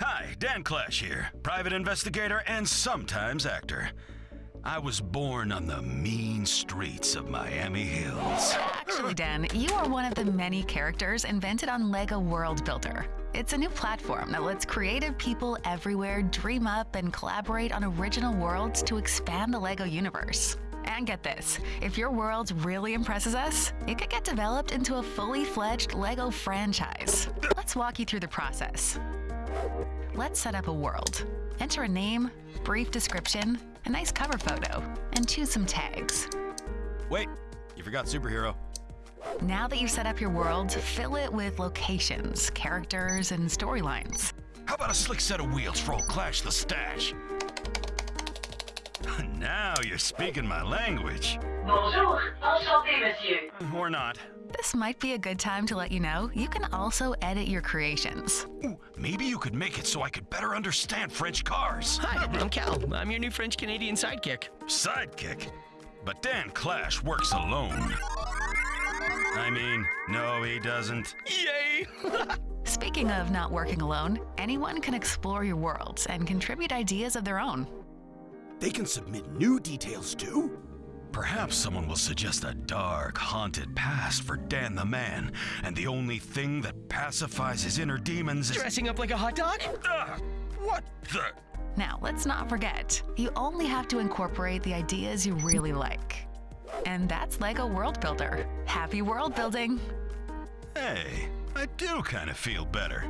Hi, Dan Clash here, private investigator and sometimes actor. I was born on the mean streets of Miami Hills. Actually, Dan, you are one of the many characters invented on LEGO World Builder. It's a new platform that lets creative people everywhere dream up and collaborate on original worlds to expand the LEGO universe. And get this if your world really impresses us, it could get developed into a fully fledged LEGO franchise. Let's walk you through the process. Let's set up a world. Enter a name, brief description, a nice cover photo, and choose some tags. Wait, you forgot superhero. Now that you've set up your world, fill it with locations, characters, and storylines. How about a slick set of wheels for old Clash the Stash? now you're speaking my language. Bonjour, enchanté, monsieur. Or not. This might be a good time to let you know you can also edit your creations. Ooh, maybe you could make it so I could better understand French cars. Hi, I'm Cal. I'm your new French Canadian sidekick. Sidekick? But Dan Clash works alone. I mean, no, he doesn't. Yay! Speaking of not working alone, anyone can explore your worlds and contribute ideas of their own. They can submit new details too? Perhaps someone will suggest a dark, haunted past for Dan the Man, and the only thing that pacifies his inner demons is. Dressing up like a hot dog? Ah, what the? Now, let's not forget, you only have to incorporate the ideas you really like. And that's LEGO World Builder. Happy world building! Hey, I do kind of feel better.